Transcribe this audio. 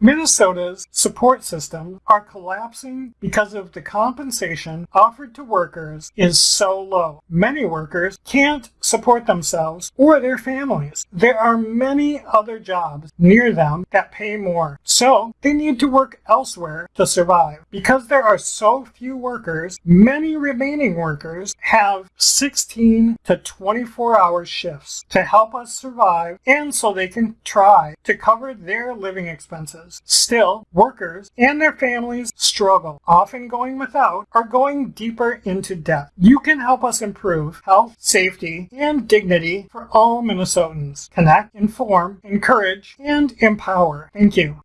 Minnesota's support systems are collapsing because of the compensation offered to workers is so low. Many workers can't support themselves or their families. There are many other jobs near them that pay more, so they need to work elsewhere to survive. Because there are so few workers, many remaining workers have 16 to 24 hour shifts to help us survive and so they can try to cover their living expenses. Still, workers and their families struggle, often going without or going deeper into debt. You can help us improve health, safety, and dignity for all Minnesotans. Connect, inform, encourage, and empower. Thank you.